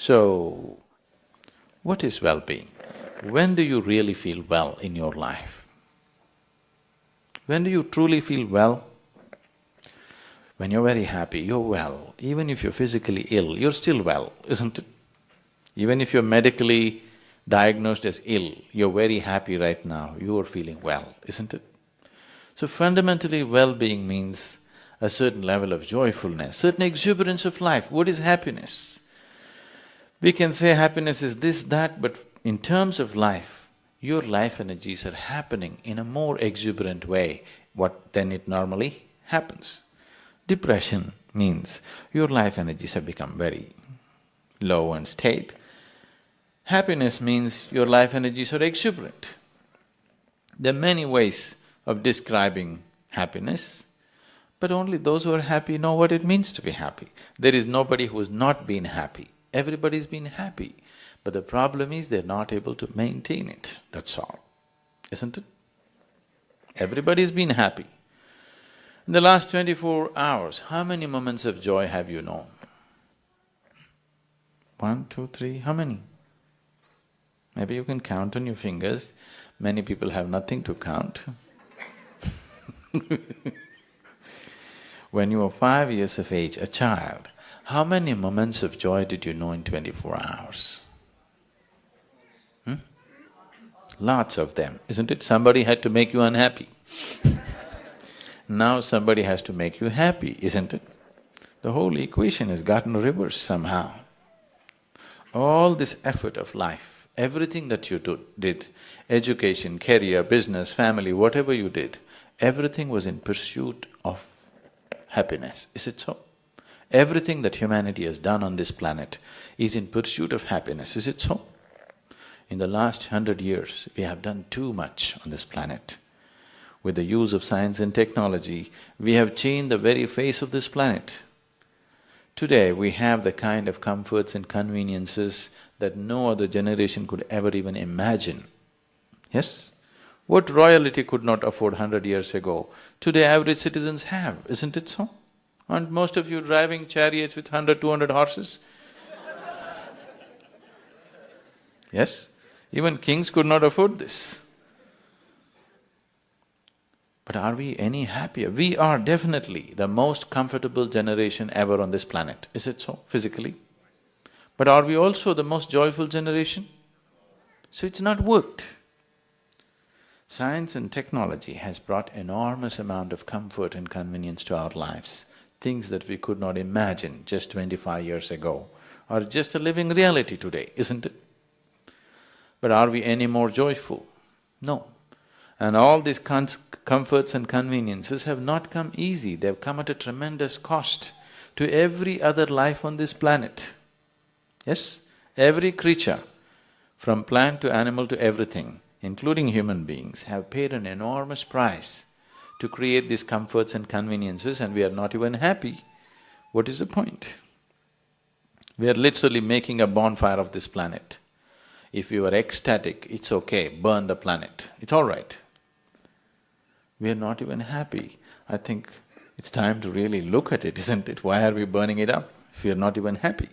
So, what is well-being? When do you really feel well in your life? When do you truly feel well? When you're very happy, you're well. Even if you're physically ill, you're still well, isn't it? Even if you're medically diagnosed as ill, you're very happy right now, you are feeling well, isn't it? So fundamentally, well-being means a certain level of joyfulness, certain exuberance of life. What is happiness? We can say happiness is this, that, but in terms of life, your life energies are happening in a more exuberant way what than it normally happens. Depression means your life energies have become very low and state. Happiness means your life energies are exuberant. There are many ways of describing happiness, but only those who are happy know what it means to be happy. There is nobody who has not been happy, everybody's been happy. But the problem is they're not able to maintain it, that's all, isn't it? Everybody's been happy. In the last twenty-four hours, how many moments of joy have you known? One, two, three, how many? Maybe you can count on your fingers, many people have nothing to count When you were five years of age, a child, how many moments of joy did you know in twenty-four hours? Hmm? Lots of them, isn't it? Somebody had to make you unhappy now somebody has to make you happy, isn't it? The whole equation has gotten reversed somehow. All this effort of life, everything that you do, did, education, career, business, family, whatever you did, everything was in pursuit of happiness, is it so? Everything that humanity has done on this planet is in pursuit of happiness, is it so? In the last hundred years, we have done too much on this planet. With the use of science and technology, we have changed the very face of this planet. Today, we have the kind of comforts and conveniences that no other generation could ever even imagine. Yes? What royalty could not afford hundred years ago, today average citizens have, isn't it so? Aren't most of you driving chariots with hundred, two hundred horses? yes? Even kings could not afford this. But are we any happier? We are definitely the most comfortable generation ever on this planet, is it so, physically? But are we also the most joyful generation? So it's not worked. Science and technology has brought enormous amount of comfort and convenience to our lives, things that we could not imagine just twenty-five years ago are just a living reality today, isn't it? But are we any more joyful? No. And all these comforts and conveniences have not come easy, they've come at a tremendous cost to every other life on this planet. Yes? Every creature, from plant to animal to everything, including human beings, have paid an enormous price to create these comforts and conveniences and we are not even happy, what is the point? We are literally making a bonfire of this planet. If you are ecstatic, it's okay, burn the planet, it's all right. We are not even happy. I think it's time to really look at it, isn't it? Why are we burning it up if we are not even happy?